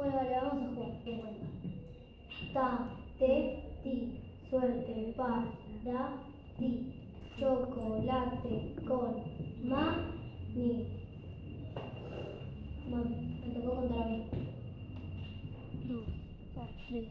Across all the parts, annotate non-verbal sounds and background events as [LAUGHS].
Bueno, vale, vamos a jugar. Ta, te, ti. Suerte, para, ti. Chocolate con ma, ni. Bueno, me tocó contar a mí. 2, 3,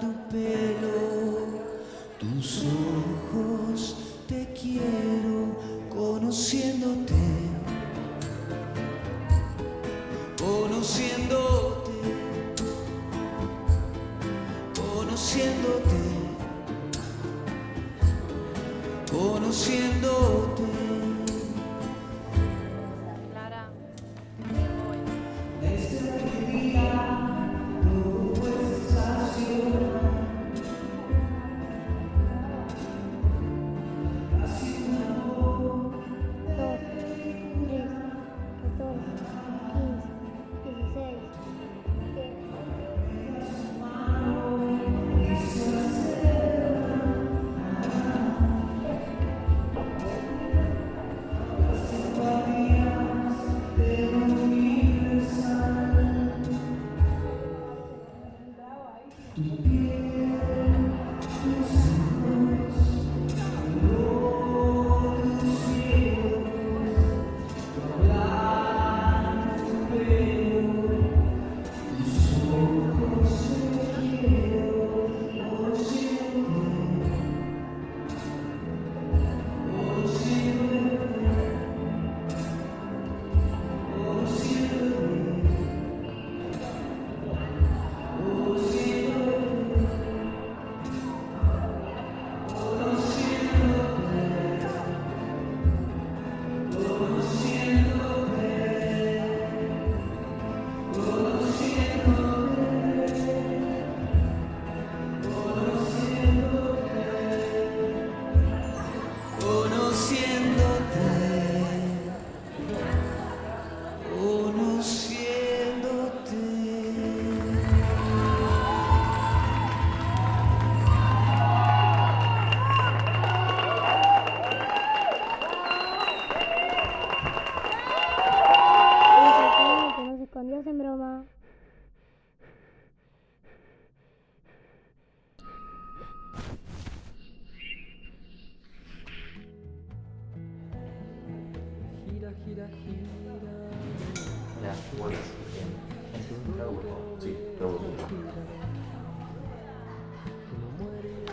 tu pelo, tus ojos, te quiero conociéndote, conociéndote, conociéndote conociéndote.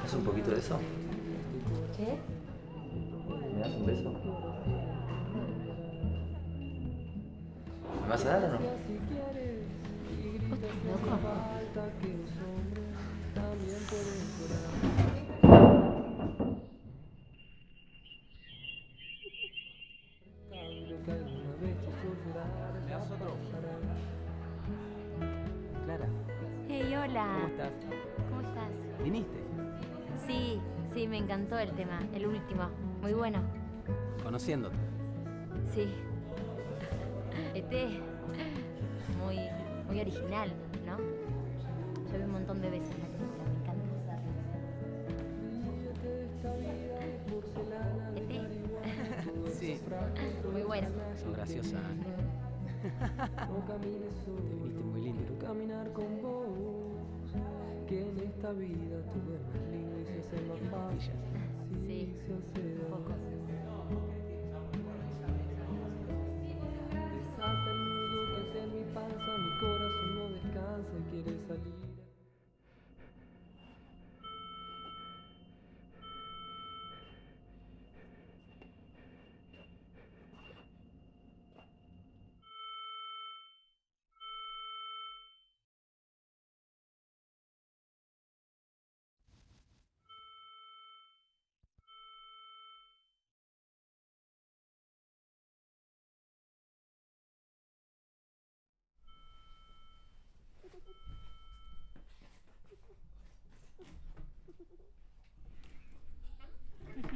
¿Haz un poquito de eso? ¿Qué? ¿Me das un beso? ¿Me vas a dar o no? ¿Loco? Clara, Hey, hola. ¿cómo estás? ¿Cómo estás? ¿Viniste? Sí, sí, me encantó el tema, el último. Muy bueno. Conociéndote. Sí. Este muy muy original, ¿no? Yo vi un montón de veces la película, me encanta. Este Sí. [LAUGHS] muy bueno. Sos graciosa. [LAUGHS] Te viniste muy lindo. caminar con vos, que en esta vida tuve más lindo y se hace más fácil. Sí,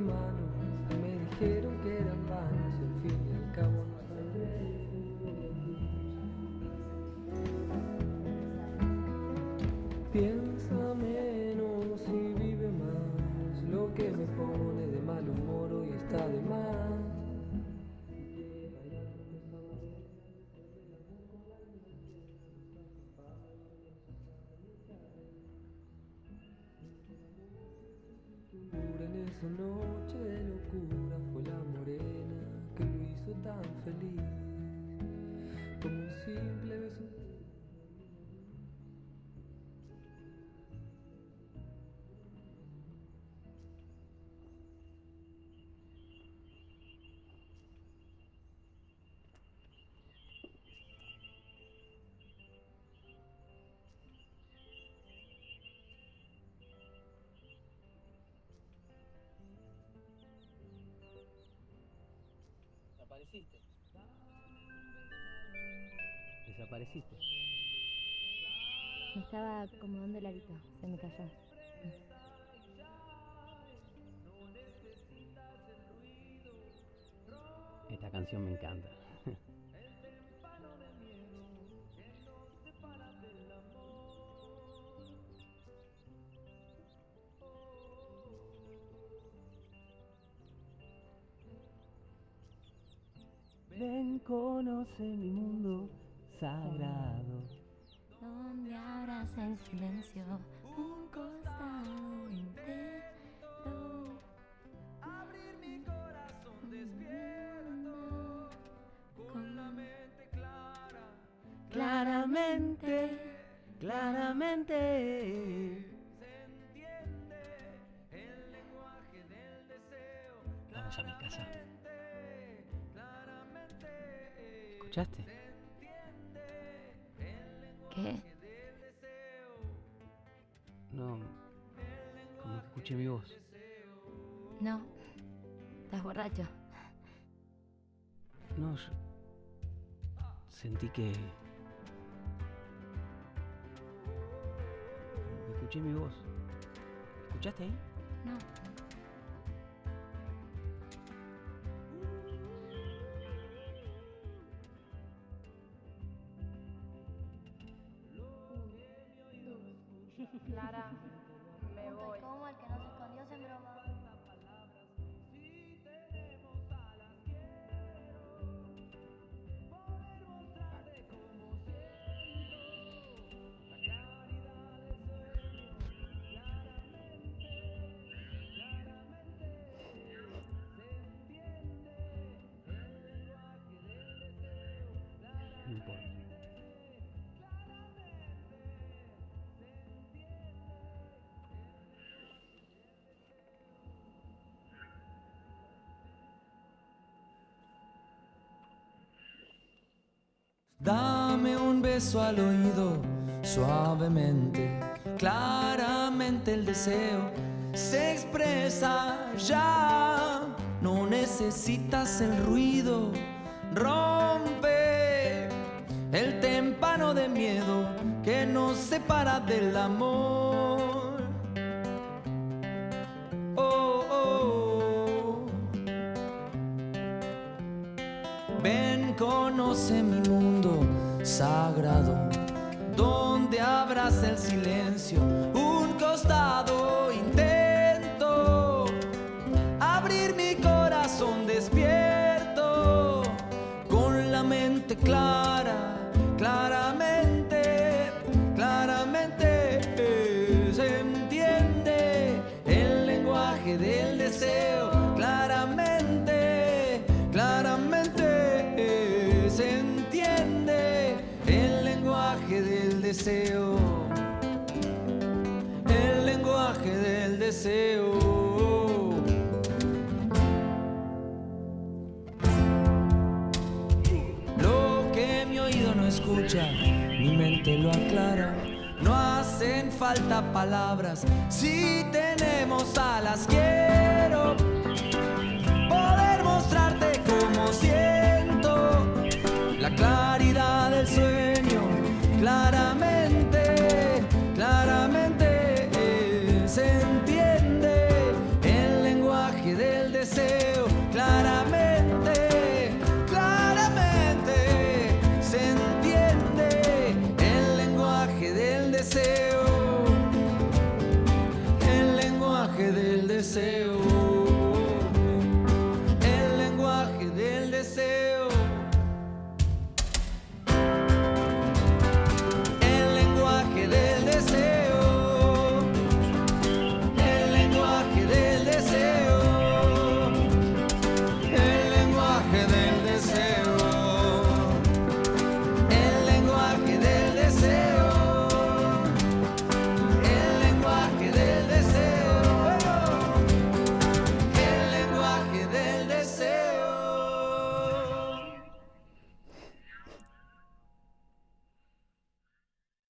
manos me dijeron que eran vanas y al fin y al cabo no son. Pienso Esa noche de locura fue la morena que lo hizo tan feliz. Como un simple beso Desapareciste. Desapareciste. Me estaba acomodando el arito, se me cayó. Esta canción me encanta. Ven, conoce mi mundo sagrado. Donde abraza el silencio un costado intento. Abrir mi corazón despierto con la mente clara. Claramente, claramente. Se entiende el lenguaje del deseo. Vamos a mi casa. ¿Escuchaste? ¿Qué? No. Como que escuché mi voz. No. Estás borracho. No, yo sentí que. como que escuché mi voz. ¿Escuchaste ahí? No. Clara, me voy. Como el que no se escondió se broma. Dame un beso al oído, suavemente, claramente el deseo se expresa ya. No necesitas el ruido, rompe el témpano de miedo que nos separa del amor. Conoce mi mundo sagrado, donde abraza el silencio, un costado intento, abrir mi corazón despierto, con la mente clara, claramente, Lo que mi oído no escucha, mi mente lo aclara. No hacen falta palabras si tenemos alas. Quiero